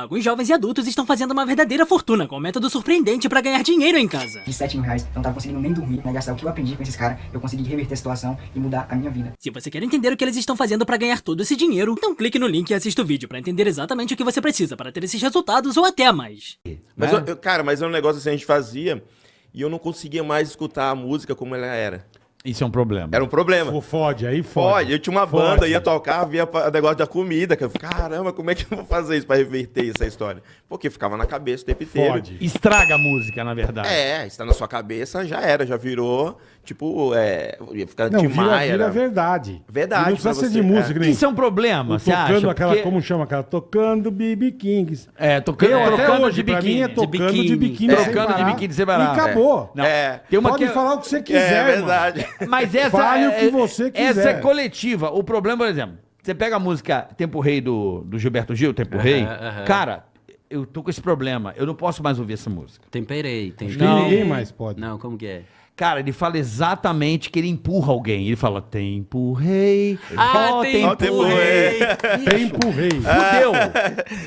Alguns jovens e adultos estão fazendo uma verdadeira fortuna com um método surpreendente pra ganhar dinheiro em casa. De 7 mil reais, eu não tava conseguindo nem dormir, né? Gastar o que eu aprendi com esses caras, eu consegui reverter a situação e mudar a minha vida. Se você quer entender o que eles estão fazendo pra ganhar todo esse dinheiro, então clique no link e assista o vídeo pra entender exatamente o que você precisa para ter esses resultados ou até mais. Mas, eu- eu- cara, mas é um negócio assim, a gente fazia e eu não conseguia mais escutar a música como ela era. Isso é um problema. Era um problema. Fode, aí fode. Pode, eu tinha uma Fode. banda, ia tocar, via o negócio da comida. Que eu, caramba, como é que eu vou fazer isso pra reverter essa história? Porque ficava na cabeça o tempo inteiro. Fode. Estraga a música, na verdade. É, está na sua cabeça, já era, já virou, tipo, é, ia ficar Não, Tim vira, Maia. vira era- verdade. Verdade, E Não precisa ser de é. música, nem Isso é um problema, você tocando acha? aquela, Porque- como chama aquela? Tocando BB Kings. É, tocando, Eu, até trocando hoje, de é biquíni. tocando de biquíni. Trocando de biquíni sem parar. E acabou. Não, É. Tem uma Pode que... falar o que você É, quiser, irmão. verdade. Mas essa Fale o é, que você quiser. Essa é coletiva. O problema, por exemplo, você pega a música Tempo Rei do, do Gilberto Gil, Tempo Rei. aham. Cara, eu tô com esse problema. Eu não posso mais ouvir essa música. Temperei, temperei. ninguém mais pode. Não, como que é? Cara, ele fala exatamente que ele empurra alguém. Ele fala, tempo rei. Ah, ó, tempo tempo rei. rei. Tempo rei. Fudeu.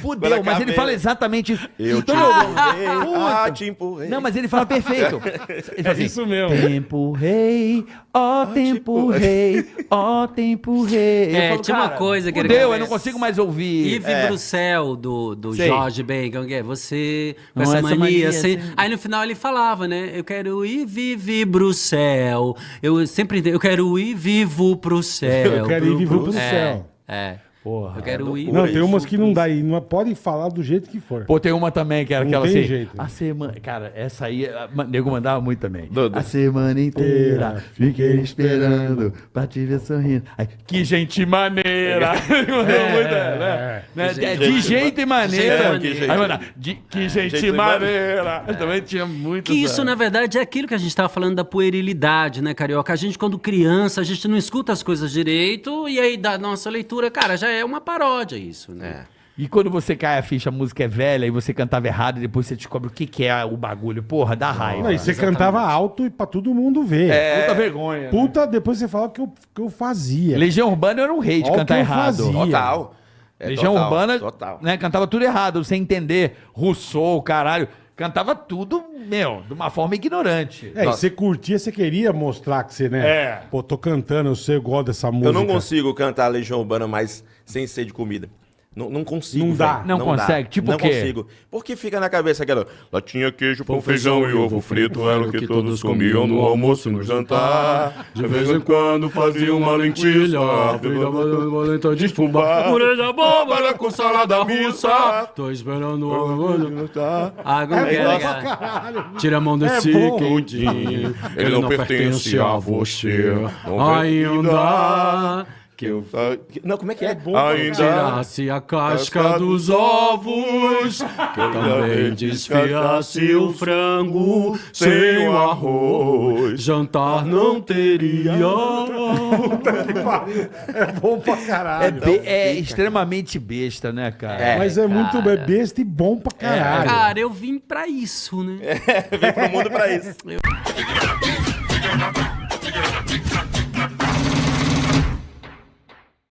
Fudeu. Quando Mas ele fala exatamente. Eu te empurrei, ah, te empurrei. Não, mas ele fala perfeito. Ele fala assim, isso mesmo. Tempo rei, ó tempo rei, ó tempo rei. Eu É, falo, tinha uma coisa que ele Fudeu, eu não consigo mais ouvir. Yves É. Bruxelles, do, do Sei. Jorge Ben, como que é? Você, com Não, essa, essa mania, mania, assim. Aí no final ele falava, né? Eu quero ir vive Bruxelles. Eu sempre eu quero ir vivo pro céu. Eu quero ir vivo pro É, céu. É. Porra. Eu quero ir. Não, tem umas que não dá aí. Não pode falar do jeito que for. Pô, tem uma também que era Não aquela tem assim. jeito. A semana. Cara, essa aí, a- nego mandava muito também. Dudu. A semana inteira fiquei esperando pra te ver sorrindo. Aí, que gente maneira! Mandou muito, né? Né? Que É, gente- de jeito e maneira. jeito e maneira. Aí mandava, de, que gente, jeito maneira! Também tinha muito. Que isso, na verdade, é aquilo que a gente estava falando da puerilidade, né, Carioca? A gente, quando criança, a gente não escuta as coisas direito, e aí da nossa leitura, cara, já é uma paródia isso, né? E quando você cai a ficha, a música é velha e você cantava errado e depois você descobre o que, que é o bagulho. Porra, dá raiva. Não, e você cantava alto e pra todo mundo ver. Puta vergonha. né? Puta, depois você fala o que eu, que eu fazia. Legião Urbana era um rei de cantar que eu errado. fazia. Total. É Legião total, Urbana, Total. né, cantava tudo errado, sem entender. Rousseau, caralho. Cantava tudo, meu, de uma forma ignorante. É, e você curtia, você queria mostrar que você, né? É. Pô, tô cantando, eu sei, eu gosto dessa música. Eu não consigo cantar Legião Urbana mais sem ser de comida. Não, não consigo. Não dá. velho. Não consegue? Tipo não o quê? consigo. Porque fica na cabeça aquela. Latinha, queijo, pão, feijão e ovo frito era o que todos comiam no almoço e no jantar. De vez em quando fazia uma lentilha, Valenta de fubá. Orelha Bárbara com salada russa. Tô esperando. Ah, como que é. Tira a mão desse bom. quentinho. Ele não pertence a você. Não Ainda que eu Não, como é que é? pra tirasse a casca dos ovos, que eu também desfiasse o frango sem o arroz. Jantar não teria. É bom pra É, caralho. be- é extremamente besta, né, cara? Mas é muito é besta e bom pra caralho. Cara, eu vim pra isso, né? Vem pro mundo pra isso.